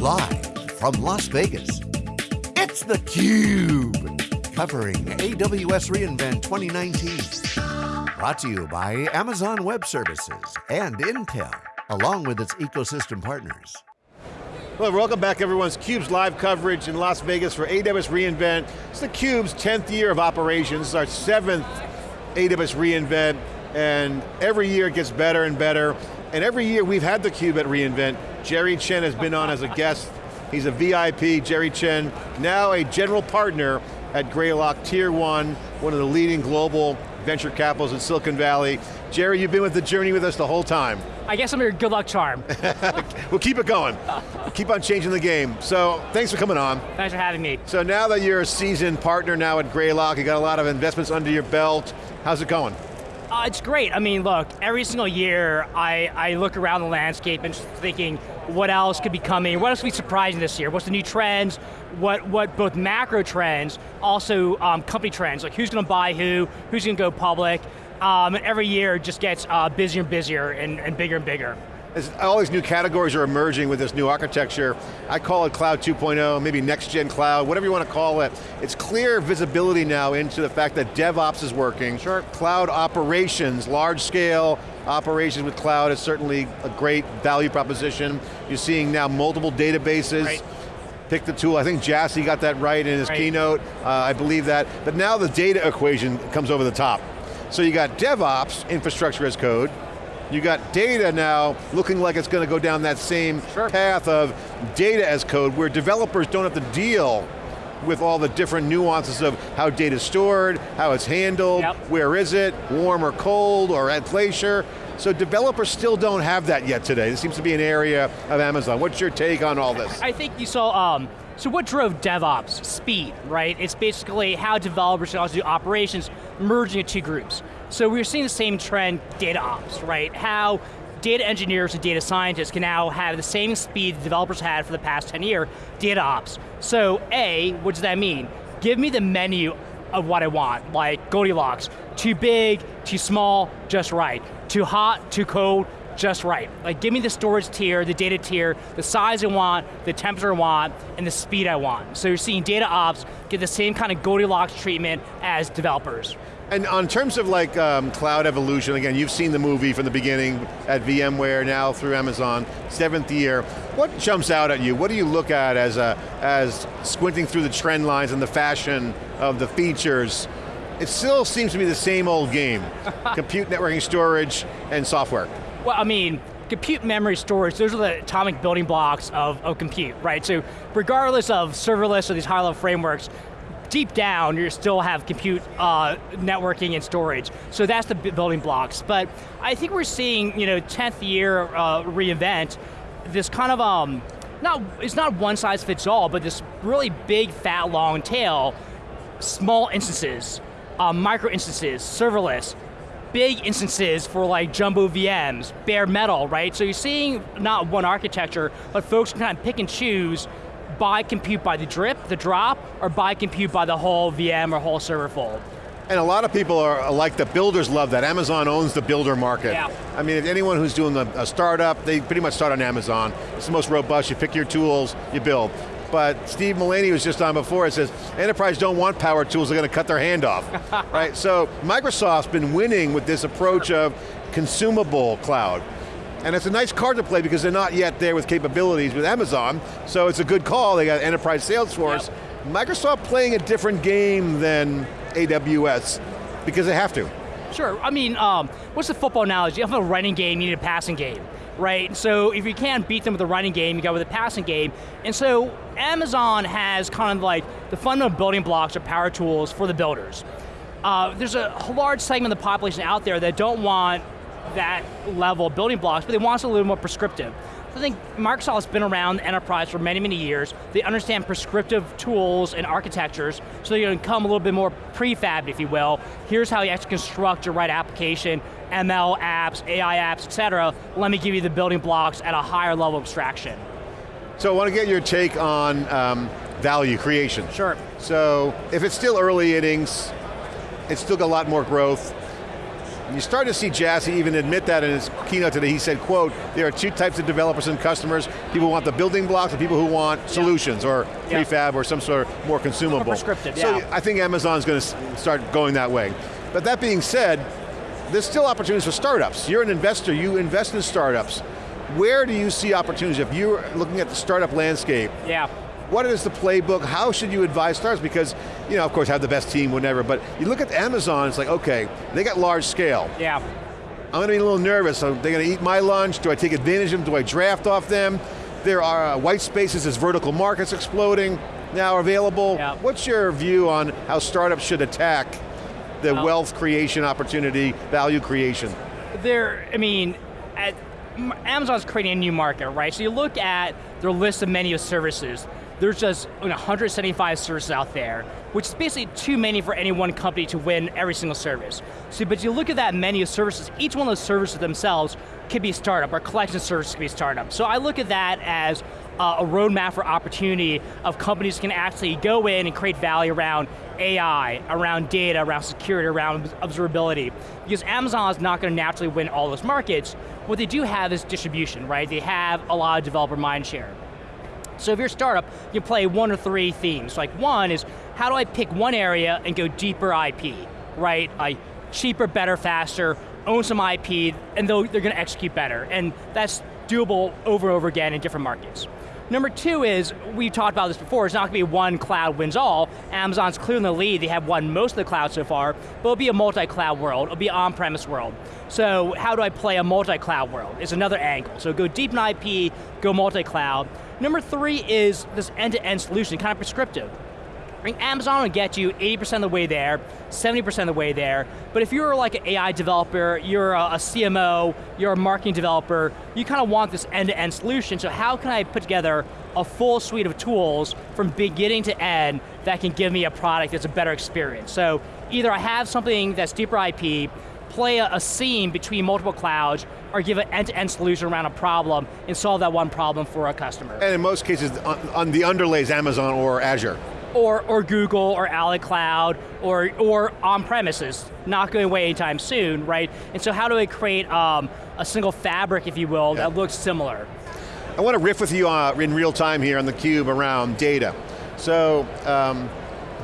Live from Las Vegas, it's theCUBE. Covering AWS reInvent 2019. Brought to you by Amazon Web Services and Intel, along with its ecosystem partners. Well, welcome back everyone's CUBE's live coverage in Las Vegas for AWS reInvent. It's theCUBE's 10th year of operations, it's our seventh AWS reInvent, and every year it gets better and better. And every year we've had theCUBE at reInvent. Jerry Chen has been on as a guest. He's a VIP, Jerry Chen, now a general partner at Greylock Tier 1, one of the leading global venture capitals in Silicon Valley. Jerry, you've been with the journey with us the whole time. I guess I'm your good luck charm. we'll keep it going. keep on changing the game. So, thanks for coming on. Thanks for having me. So now that you're a seasoned partner now at Greylock, you got a lot of investments under your belt, how's it going? Uh, it's great. I mean, look, every single year I, I look around the landscape and thinking what else could be coming, what else could be surprising this year, what's the new trends, what, what both macro trends, also um, company trends, like who's going to buy who, who's going to go public, um, and every year just gets uh, busier and busier and, and bigger and bigger. As all these new categories are emerging with this new architecture, I call it Cloud 2.0, maybe next gen cloud, whatever you want to call it. It's clear visibility now into the fact that DevOps is working. Sure. Cloud operations, large scale operations with cloud is certainly a great value proposition. You're seeing now multiple databases. Right pick the tool. I think Jassy got that right in his right. keynote. Uh, I believe that. But now the data equation comes over the top. So you got DevOps, infrastructure as code, you got data now looking like it's going to go down that same sure. path of data as code where developers don't have to deal with all the different nuances of how data is stored, how it's handled, yep. where is it, warm or cold, or at glacier. So developers still don't have that yet today. This seems to be an area of Amazon. What's your take on all this? I think you saw, um, so what drove DevOps? Speed, right? It's basically how developers can also do operations merging two groups. So we're seeing the same trend, data ops, right? How data engineers and data scientists can now have the same speed developers had for the past 10 years, data ops. So A, what does that mean? Give me the menu of what I want, like Goldilocks. Too big, too small, just right. Too hot, too cold, just right. Like give me the storage tier, the data tier, the size I want, the temperature I want, and the speed I want. So you're seeing data ops get the same kind of Goldilocks treatment as developers. And on terms of like um, cloud evolution, again, you've seen the movie from the beginning at VMware, now through Amazon, seventh year. What jumps out at you? What do you look at as, a, as squinting through the trend lines and the fashion of the features? It still seems to be the same old game. Compute, networking, storage, and software. Well, I mean, compute memory storage, those are the atomic building blocks of, of compute, right? So regardless of serverless or these high level frameworks, deep down, you still have compute, uh, networking, and storage. So that's the building blocks. But I think we're seeing, you know, 10th year uh, reInvent, this kind of, um, not, it's not one size fits all, but this really big, fat, long tail, small instances, uh, micro instances, serverless, big instances for like jumbo VMs, bare metal, right? So you're seeing not one architecture, but folks can kind of pick and choose buy compute by the drip, the drop, or buy compute by the whole VM or whole server fold. And a lot of people are like the builders love that. Amazon owns the builder market. Yeah. I mean, if anyone who's doing a, a startup, they pretty much start on Amazon. It's the most robust, you pick your tools, you build. But Steve Mullaney was just on before, it says, enterprise don't want power tools, they're going to cut their hand off, right? So Microsoft's been winning with this approach of consumable cloud. And it's a nice card to play because they're not yet there with capabilities with Amazon, so it's a good call, they got enterprise Salesforce. Yep. Microsoft playing a different game than AWS because they have to. Sure, I mean, um, what's the football analogy? You have a running game, you need a passing game, right? So if you can't beat them with a running game, you go with a passing game. And so Amazon has kind of like the fundamental building blocks or power tools for the builders. Uh, there's a large segment of the population out there that don't want that level of building blocks, but they want something a little more prescriptive. So I think Microsoft has been around enterprise for many, many years. They understand prescriptive tools and architectures, so they're going to come a little bit more prefab, if you will. Here's how you actually construct your right application, ML apps, AI apps, et cetera. Let me give you the building blocks at a higher level of abstraction. So I want to get your take on um, value creation. Sure. So if it's still early innings, it's still got a lot more growth, You start to see Jassy even admit that in his keynote today. He said, quote, there are two types of developers and customers. People who want the building blocks and people who want solutions or Yeah. prefab or some sort of more consumable. prescriptive, yeah. So. I think Amazon's going to start going that way. But that being said, there's still opportunities for startups. You're an investor, you invest in startups. Where do you see opportunities? If you're looking at the startup landscape, Yeah. what is the playbook? How should you advise startups? Because, you know, of course, have the best team, whatever, but you look at Amazon, it's like, okay, they got large scale. Yeah. I'm going to be a little nervous. Are they going to eat my lunch? Do I take advantage of them? Do I draft off them? There are uh, white spaces as vertical markets exploding now available. Yeah. What's your view on how startups should attack the Well- wealth creation opportunity, value creation? They're, I mean, at, Amazon's creating a new market, right? So you look at their list of menu of services, there's just 175 services out there, which is basically too many for any one company to win every single service. So, but you look at that menu of services, each one of those services themselves could be a startup, or collection of services could be a startup. So I look at that as uh, a roadmap for opportunity of companies can actually go in and create value around AI, around data, around security, around observability. Because Amazon is not going to naturally win all those markets. What they do have is distribution, right? They have a lot of developer mindshare. So if you're a startup, you play one or three themes. Like one is, how do I pick one area and go deeper IP, right? I cheaper, better, faster, own some IP, and they're going to execute better. And that's doable over and over again in different markets. Number two is, we talked about this before, it's not going to be one cloud wins all. Amazon's clear in the lead, they have won most of the cloud so far, but it'll be a multi-cloud world, it'll be on-premise world. So how do I play a multi-cloud world? Is another angle. So go deep in IP, go multi-cloud. Number three is this end-to-end solution, kind of prescriptive. I Amazon will get you 80% of the way there, 70% of the way there, but if you're like an AI developer, you're a, CMO, you're a marketing developer, you kind of want this end-to-end solution, so how can I put together a full suite of tools from beginning to end that can give me a product that's a better experience? So either I have something that's deeper IP, play a, a seam between multiple clouds, or give an end-to-end solution around a problem and solve that one problem for a customer. And in most cases, on, on the underlays Amazon or Azure. Or, or Google or Ali Cloud or, or on-premises, not going away anytime soon, right? And so how do I create um, a single fabric, if you will, Yeah. that looks similar? I want to riff with you uh, in real time here on theCUBE around data. So, um,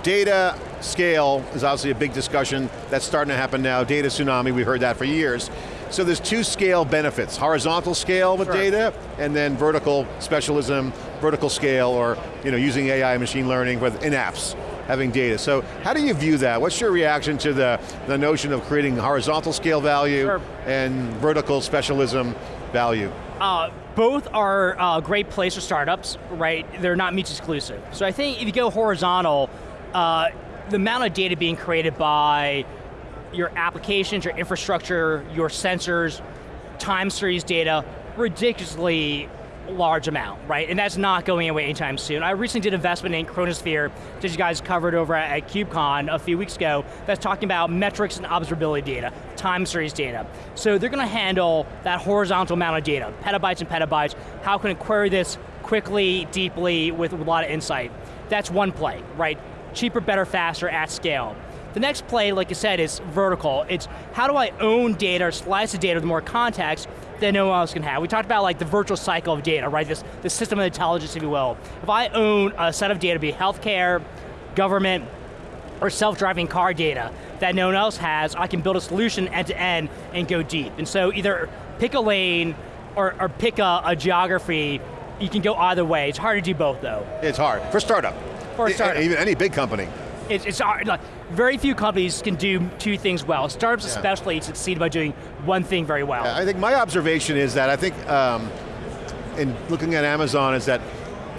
data scale is obviously a big discussion that's starting to happen now. Data tsunami, we've heard that for years. So there's two scale benefits, horizontal scale with Sure. data, and then vertical specialism, vertical scale, or you know, using AI machine learning with, in apps, having data. So how do you view that? What's your reaction to the, the notion of creating horizontal scale value Sure. and vertical specialism value? Uh, both are uh, great place for startups, right? They're not mutually exclusive. So I think if you go horizontal, uh, the amount of data being created by your applications, your infrastructure, your sensors, time series data, ridiculously large amount, right? And that's not going away anytime soon. I recently did investment in Chronosphere that you guys covered over at, KubeCon a few weeks ago that's talking about metrics and observability data, time series data. So they're going to handle that horizontal amount of data, petabytes and petabytes. How can I query this quickly, deeply, with a lot of insight? That's one play, right? Cheaper, better, faster, at scale. The next play, like you said, is vertical. It's how do I own data or slice the data with more context that no one else can have. We talked about like the virtual cycle of data, right? This, this system of intelligence, if you will. If I own a set of data, be it healthcare, government, or self-driving car data that no one else has, I can build a solution end to end and go deep. And so either pick a lane or, or pick a, a geography, you can go either way. It's hard to do both though. It's hard, for startup. For a startup. Even any big company. It's, it's hard, like, very few companies can do two things well. Startups Yeah. especially succeed by doing one thing very well. I think my observation is that I think, um, in looking at Amazon, is that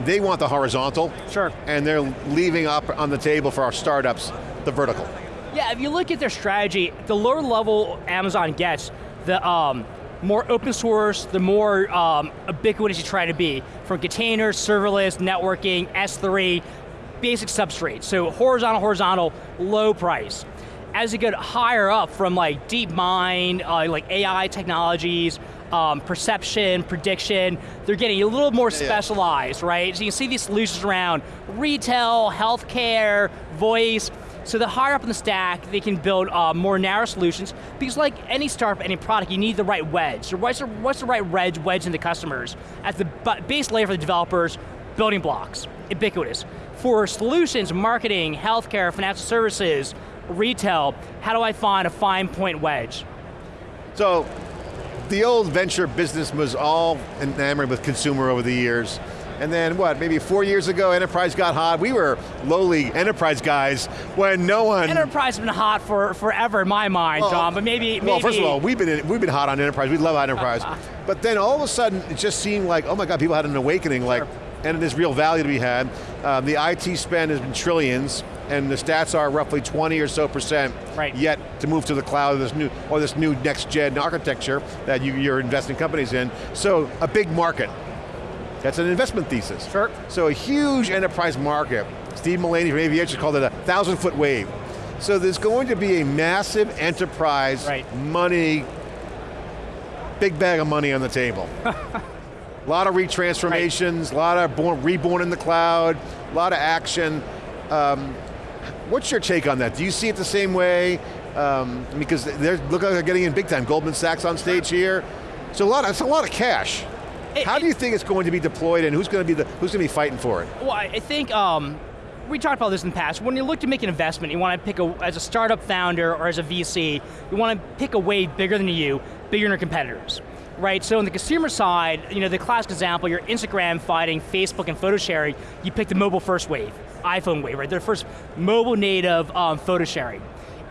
they want the horizontal, Sure. and they're leaving up on the table for our startups the vertical. Yeah, if you look at their strategy, the lower level Amazon gets, the um, more open source, the more um, ubiquitous you try to be. From containers, serverless, networking, S3, basic substrate. So horizontal, horizontal, low price. As you get higher up from like deep mind, uh, like AI technologies, um, perception, prediction, they're getting a little more yeah. specialized, right? So you can see these solutions around retail, healthcare, voice, So the higher up in the stack, they can build uh, more narrow solutions, because like any startup, any product, you need the right wedge. So what's the, what's the right wedge, wedge into customers? At the base layer for the developers, building blocks, ubiquitous. For solutions, marketing, healthcare, financial services, retail, how do I find a fine point wedge? So, the old venture business was all enamored with consumer over the years. And then what, maybe four years ago, enterprise got hot. We were lowly enterprise guys when no one... Enterprise has been hot for forever in my mind, well, John, but maybe, Well, first of all, we've been, we've been hot on enterprise. We love enterprise. but then all of a sudden, it just seemed like, oh my God, people had an awakening, like, and there's real value to be had. Um, the IT spend has been trillions, and the stats are roughly 20 or so percent right. yet to move to the cloud, this new, or this new next gen architecture that you, you're investing companies in. So, a big market. That's an investment thesis. Sure. So a huge enterprise market. Steve Mullaney from Aviatrix called it a thousand foot wave. So there's going to be a massive enterprise right. money, big bag of money on the table. a lot of retransformations, right. a lot of born, reborn in the cloud, a lot of action. Um, what's your take on that? Do you see it the same way? Um, because they look like they're getting in big time. Goldman Sachs on stage here. So a lot, of, it's a lot of cash. It, How do you think it's going to be deployed and who's going to be the who's going to be fighting for it? Well, I think um, we talked about this in the past. When you look to make an investment, you want to pick a, as a startup founder or as a VC, you want to pick a way bigger than you, bigger than your competitors. Right, so on the consumer side, you know, the classic example, your Instagram fighting Facebook and photo sharing, you pick the mobile first wave, iPhone wave, right? They're the first mobile native um, photo sharing.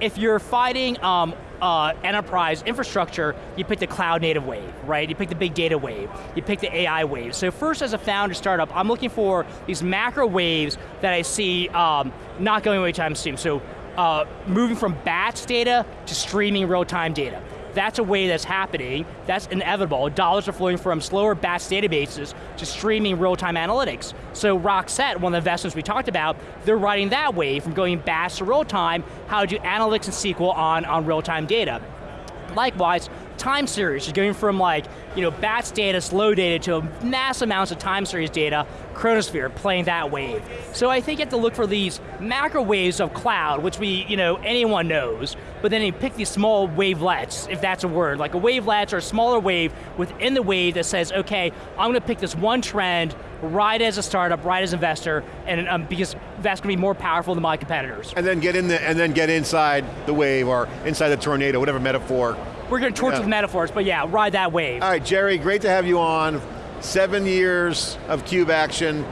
If you're fighting um, uh, enterprise infrastructure, you pick the cloud native wave, right? You pick the big data wave, you pick the AI wave. So first as a founder startup, I'm looking for these macro waves that I see um, not going away anytime soon. So uh, moving from batch data to streaming real-time data. That's a way that's happening, that's inevitable. Dollars are flowing from slower batch databases to streaming real-time analytics. So Rockset, one of the investments we talked about, they're riding that way from going batch to real-time, how to do analytics and SQL on, on real-time data. Likewise, time series, is going from like, you know, batch data, slow data, to mass amounts of time series data, Chronosphere, playing that wave. So I think you have to look for these macro waves of cloud, which we, you know, anyone knows, but then you pick these small wavelets, if that's a word, like a wavelet or a smaller wave within the wave that says, okay, I'm going to pick this one trend, ride as a startup, ride as an investor, and um, because that's going to be more powerful than my competitors. And then get in the, and then get inside the wave or inside the tornado, whatever metaphor we're going to torture yeah. the metaphors, but yeah, ride that wave. All right, Jerry, great to have you on. Seven years of CUBE action.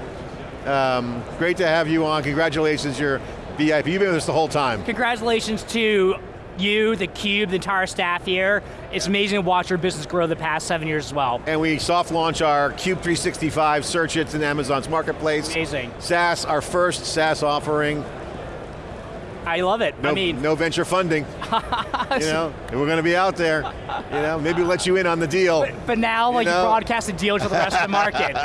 Um, great to have you on. Congratulations, you're VIP. You've been with us the whole time. Congratulations to you, the Cube, the entire staff here. It's amazing to watch our business grow the past seven years as well. And we soft launch our Cube 365 search it's in Amazon's marketplace. Amazing. SaaS, our first SaaS offering. I love it. No, I mean, no venture funding. you know, we're going to be out there. You know, maybe let you in on the deal. But, but now, like, you, know? you broadcast a deal to the rest of the market.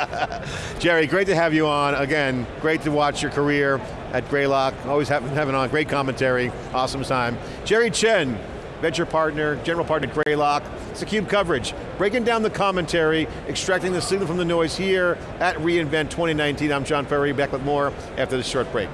Jerry, great to have you on. Again, great to watch your career at Greylock. Always having, having on great commentary. Awesome time. Jerry Chen, venture partner, general partner at Greylock. It's a CUBE coverage. Breaking down the commentary, extracting the signal from the noise here at reInvent 2019. I'm John Furrier, back with more after this short break.